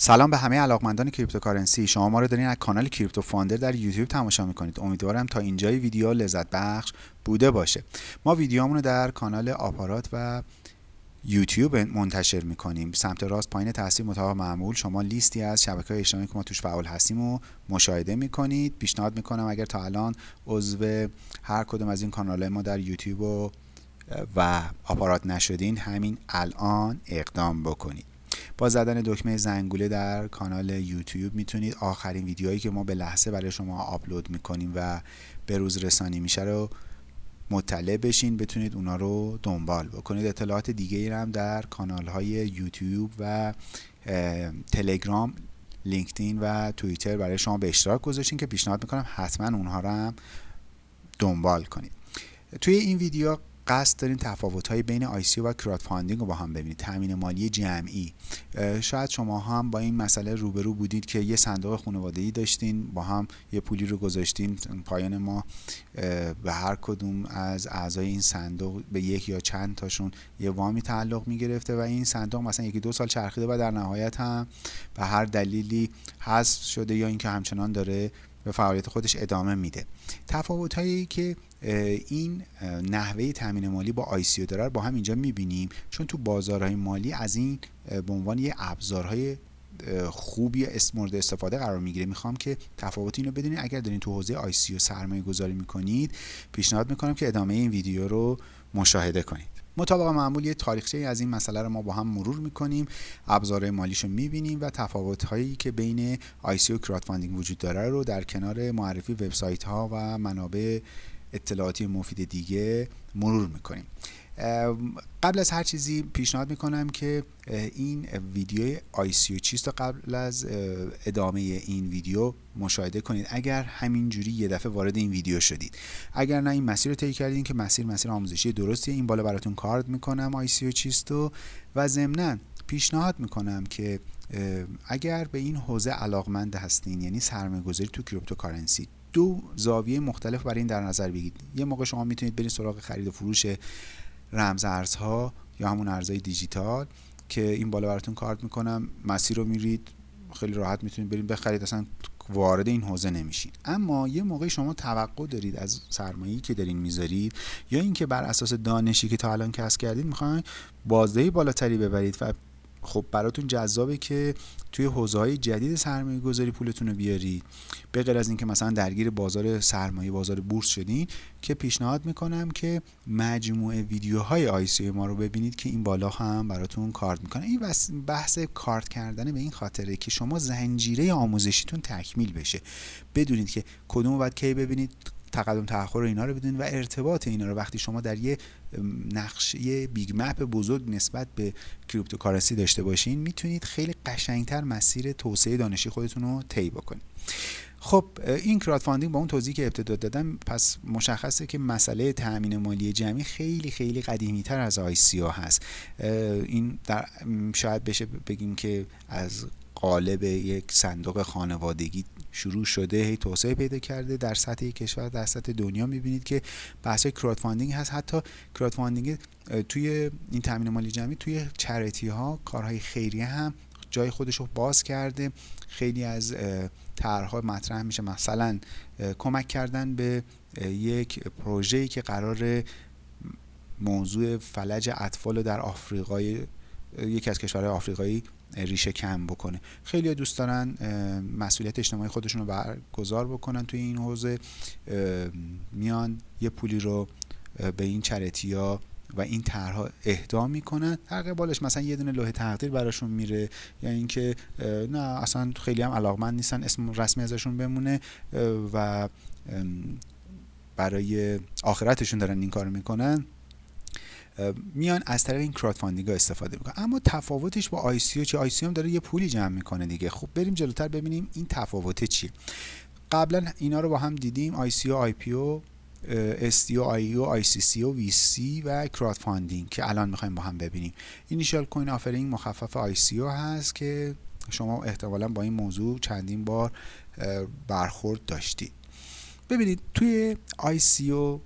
سلام به همه علاقمندان cryptocurrency. شما ما رو دارین از کانال Crypto Funder در یوتیوب تماشا می‌کنید. امیدوارم تا اینجای ویدیو لذت بخش بوده باشه. ما ویدیومون رو در کانال آپارات و یوتیوب منتشر می‌کنیم. سمت راست پایین تصویر مطابق معمول شما لیستی از شبکه های اجتماعی که ما توش فعال هستیم و مشاهده می‌کنید. پیشنهاد می‌کنم اگر تا الان عضو هر کدوم از این کانال ما در یوتیوب و, و آپارات نشدین همین الان اقدام بکنید. با زدن دکمه زنگوله در کانال یوتیوب می‌تونید آخرین ویدیوهایی که ما به لحظه برای شما آپلود می‌کنیم و به روز رسانی میشه رو مطلع بشین بتونید اونا رو دنبال بکنید. اطلاعات دیگه هم در کانال های یوتیوب و تلگرام لینکدین و توییتر برای شما به اشتراک گذاشتین که پیشنهاد می‌کنم حتما اونها رو هم دنبال کنید. توی این ویدیو قصد دارین تفاوت های بین ICO و crowdfunding رو با هم ببینید. تامین مالی جمعی. شاید شما هم با این مسئله روبرو بودید که یه صندوق خانوادگی داشتین با هم یه پولی رو گذاشتین پایان ماه. به هر کدوم از اعضای این صندوق به یک یا چند تاشون یه وامی تعلق می گرفته و این صندوق مثلا یکی دو سال چرخیده و در نهایت هم به هر دلیلی حذف شده یا اینکه همچنان داره به فعالیت خودش ادامه میده. تفاوت هایی که این نحوه تامین مالی با ICO داره با هم اینجا می‌بینیم چون تو بازارهای مالی از این به عنوان یه ابزارهای خوبی اسم مورد استفاده قرار می‌گیره. می‌خوام که تفاوت اینو بدونید. اگر دارین تو حوزه ICO سرمایه گذاری می‌کنید پیشنهاد می‌کنم که ادامه این ویدیو رو مشاهده کنید. مطابق معمول یه تاریخچه از این مسئله رو ما با هم مرور می‌کنیم ابزار مالیش رو می‌بینیم و تفاوت هایی که بین ICO و crowdfunding وجود داره رو در کنار معرفی وبسایت ها و منابع اطلاعاتی مفید دیگه مرور می‌کنیم. قبل از هر چیزی پیشنهاد می‌کنم که این ویدیو ICO چیست و قبل از ادامه این ویدیو مشاهده کنید. اگر همینجوری یه دفعه وارد این ویدیو شدید. اگر نه این مسیر رو طی کردین که مسیر مسیر آموزشی درستیه این بالا براتون کارد می‌کنم ICO چیست و و ضمنا پیشنهاد می‌کنم که اگر به این حوزه علاقمند هستین یعنی سرمایه‌گذاری تو cryptocurrency دو زاویه مختلف برای این در نظر بگیرید. یه موقع شما می‌تونید برید سراغ خرید و فروش رمز ارزها یا همون ارزهای دیجیتال که این بالا براتون کارت می‌کنم. مسیر رو میرید خیلی راحت می‌تونید برید بخرید اصلا وارد این حوزه نمیشین. اما یه موقع شما توقع دارید از سرمایه‌ای که دارین می‌ذارید یا اینکه بر اساس دانشی که تا الان کسب کردید می‌خواین بازدهی بالاتری ببرید و خب براتون جذابه که توی حوزه های جدید سرمایه گذاری پولتون رو بیارید به غیر از اینکه مثلا درگیر بازار سرمایه بازار بورس شدین که پیشنهاد می‌کنم که مجموعه ویدیوهای ICO ما رو ببینید که این بالا هم براتون کارت می‌کنه. این بحث کارت کردن به این خاطره که شما زنجیره آموزشیتون تکمیل بشه. بدونید که کدوم باید کی ببینید تقدم تأخر اینا رو بدونید و ارتباط اینا رو. وقتی شما در یه نقشه big map بزرگ نسبت به cryptocurrency داشته باشین می‌تونید خیلی قشنگتر مسیر توسعه دانشی خودتون رو طی بکنید. خب این crowdfunding با اون توضیحی که ابتدا دادم پس مشخصه که مسئله تأمین مالی جمعی خیلی خیلی قدیمی تر از ICO هست. این در شاید بشه بگیم که از قالب یک صندوق خانوادگی شروع شده هی توسعه پیدا کرده در سطح کشور در سطح دنیا. می‌بینید که بحث crowdfunding هست. حتی crowdfunding توی این تامین مالی جمعی توی charity ها کارهای خیریه هم جای خودش رو باز کرده. خیلی از طرحها مطرح میشه. مثلا کمک کردن به یک پروژه‌ای که قرار موضوع فلج اطفال در آفریقای یکی از کشورهای آفریقایی ریشه کم بکنه. خیلی دوست دارن مسئولیت اجتماعی خودشون رو برگزار بکنن توی این حوزه. میان یه پولی رو به این چرتی ها و این طرحها اهدا می‌کنن. در قبالش مثلا یه دونه لوح تقدیر براشون میره. یا یعنی اینکه نه اصلا خیلی هم علاقمند نیستن اسم رسمی ازشون بمونه و برای آخرتشون دارن این کار می‌کنن. میان از طریق این crowdfunding استفاده می‌کنن. اما تفاوتش با ICO چیه؟ ICO هم داره یه پولی جمع می‌کنه دیگه. خب بریم جلوتر ببینیم این تفاوت چیه قبلا اینا رو با هم دیدیم ICO IPO او او سی سی و VC و crowdfunding که الان می‌خوایم با هم ببینیم. initial coin offering مخفف ICO هست که شما احتمالا با این موضوع چندین بار برخورد داشتید. ببینید توی ICO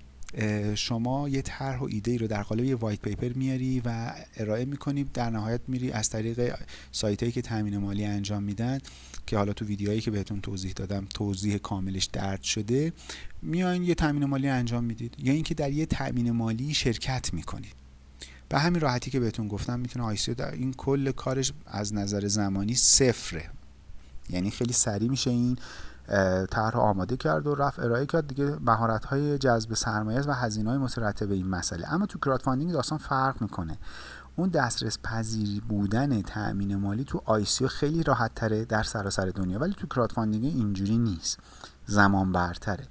شما یه طرح و ایده ای رو در قالب یه white paper میاری و ارائه می‌کنی. در نهایت میری از طریق سایت هایی که تامین مالی انجام میدن که حالا تو ویدیوهایی که بهتون توضیح دادم توضیح کاملش درج شده میاین یه تامین مالی انجام می‌دید. یا اینکه در یه تامین مالی شرکت می‌کنید. به همین راحتی که بهتون گفتم می‌تونه ICO در این کل کارش از نظر زمانی صفره. یعنی خیلی سریع میشه این طرح آماده کرد و رفت ارائه کرد. دیگه مهارت های جذب سرمایه و هزینه های مترتب این مسئله. اما تو crowdfunding داستان فرق می‌کنه. اون دسترس پذیری بودن تأمین مالی تو ICO خیلی راحت تره در سراسر دنیا ولی تو crowdfunding اینجوری نیست. زمان برتره.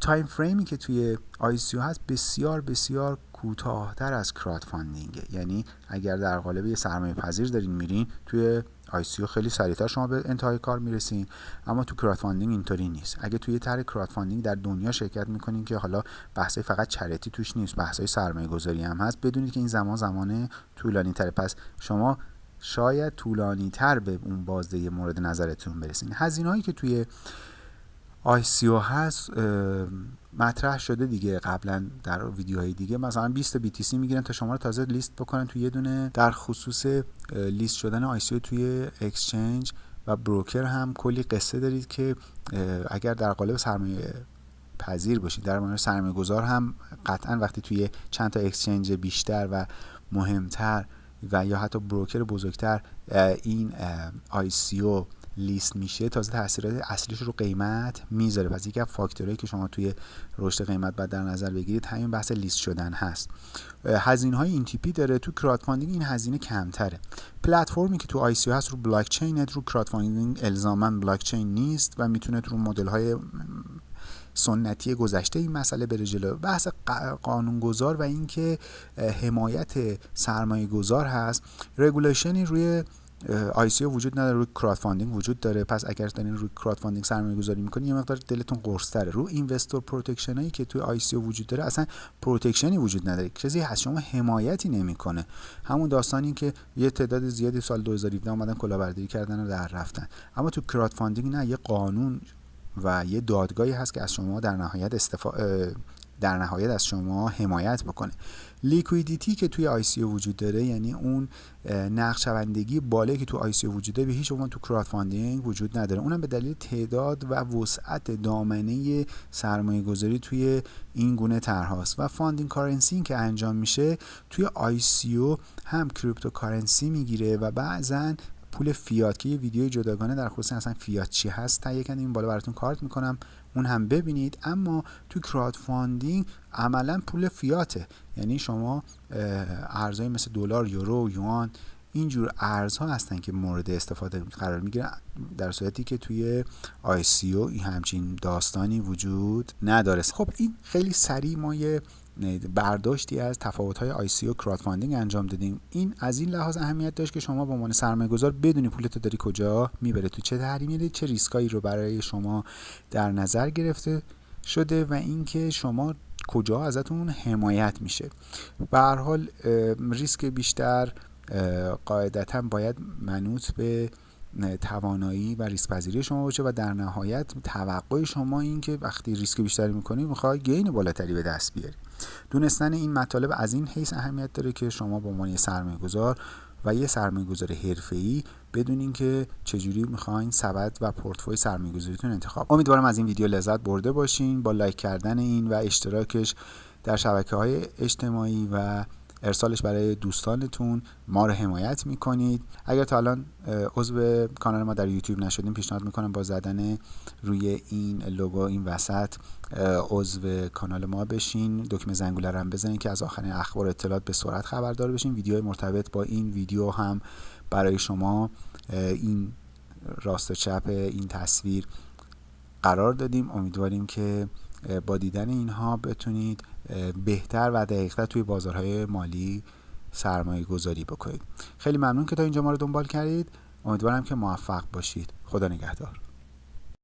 time frame ی که توی ICO هست بسیار بسیار کوتاهتر از crowdfunding ه یعنی اگر در قالب یه سرمایه پذیر دارین میرین توی ICO خیلی سریعتر شما به انتهای کار می‌رسین. اما تو crowdfunding اینطوری نیست. اگه توی طرح crowdfunding در دنیا شرکت می‌کنین که حالا بحثای فقط charity توش نیست بحثای سرمایه گذاری هم هست بدونید که این زمان زمان طولانی تره پس شما شاید طولانی تر به اون بازده مورد نظرتون برسین. هزینه که توی ICO هست مطرح شده دیگه قبلا در ویدیوهای دیگه. مثلا 20 BTC می‌گیرن تا شما رو تازه لیست بکنن توی یه دونه. در خصوص لیست شدن ICO توی exchange و broker هم کلی قصه دارید که اگر در قالب سرمایه پذیر باشید در مورد سرمایه گذار هم قطعا وقتی توی چند تا exchange بیشتر و مهمتر و یا حتی broker بزرگتر این ICO لیست میشه تازه تاثیرات اصلیش رو قیمت می‌ذاره. پس یکی از فاکتورهایی که شما توی رشد قیمت باید در نظر بگیرید همین بحث لیست شدن هست. هزینه های این تیپی داره تو crowdfunding این هزینه کمتره. پلتفرمی که تو ICO هست رو بلاک چین رو crowdfunding الزاما بلاک چین نیست و می‌تونه رو مدل های سنتی گذشته این مسئله بره جلو. بحث قانونگذار و اینکه حمایت سرمایه گذار هست. regulation ی روی ICO وجود نداره روی crowdfunding وجود داره. پس اگر دارین روی crowdfunding سرمایه گذاری می‌کنین یه مقدار دلتون قرص تره رو investor protection هایی که توی ICO وجود داره اصلا protection ی وجود نداره. چیزی هست شما حمایتی نمی‌کنه. همون داستانی که یه تعداد زیادی سال 2017 اومدن کلاهبرداری کردن و در رفتن. اما تو crowdfunding نه یه قانون و یه دادگاهی هست که از شما در نهایت استفا... در نهایت از شما حمایت بکنه. liquidity که توی ICO وجود داره یعنی اون نقدشوندگی بالایی که تو ICO وجود داره به هیچ عنوان تو crowdfunding وجود نداره. اونم به دلیل تعداد و وسعت دامنه سرمایه گذاری توی این گونه طرحهاست. و funding currency که انجام میشه توی ICO هم cryptocurrency می‌گیره و بعضا پول فیات که یه ویدیو جداگانه در خصوص اصلا فیات چی هست تهیه کردم این بالا براتون کارت می‌کنم. اون هم ببینید. اما تو crowdfunding عملا پول فیاته. یعنی شما ارزهای مثل دلار یورو یوان اینجور ارزها هستن که مورد استفاده قرار می‌گیرن در صورتی که توی ICO این همچین داستانی وجود نداره. خب این خیلی سریع ما یه برداشتی از تفاوت‌های ICO و crowdfunding انجام دادیم. این از این لحاظ اهمیت داشت که شما به عنوان سرمایه گذار بدونی پولت داری کجا می‌بره تو چه time frame ی چه ریسکایی رو برای شما در نظر گرفته شده و اینکه شما کجا ازتون حمایت میشه. به هر حال ریسک بیشتر قاعدتا باید منوط به توانایی و ریسک پذیری شما باشه و در نهایت توقع شما این که وقتی ریسک بیشتری می‌کنی می‌خوای گین بالاتری به دست بیاری. دونستن این مطالب از این حیث اهمیت داره که شما به عنوان یه سرمایه گذار و یه سرمایه گذار حرفه‌ای بدونین که چجوری می‌خواین سبد و پورتفوی سرمایه گذاریتون انتخاب امیدوارم از این ویدیو لذت برده باشین. با لایک کردن این و اشتراکش در شبکه های اجتماعی و ارسالش برای دوستانتون ما رو حمایت می‌کنید. اگر تا الان عضو کانال ما در یوتیوب نشدیم پیشنهاد می‌کنم با زدن روی این لوگو این وسط عضو کانال ما بشین دکمه زنگوله رو هم بزنین که از آخرین اخبار اطلاعات به سرعت خبردار بشین. ویدیو مرتبط با این ویدیو هم برای شما این راست و چپ این تصویر قرار دادیم. امیدواریم که با دیدن اینها بتونید بهتر و دقیقتر توی بازارهای مالی سرمایه گذاری بکنید. خیلی ممنون که تا اینجا ما رو دنبال کردید. امیدوارم که موفق باشید. خدا نگهدار.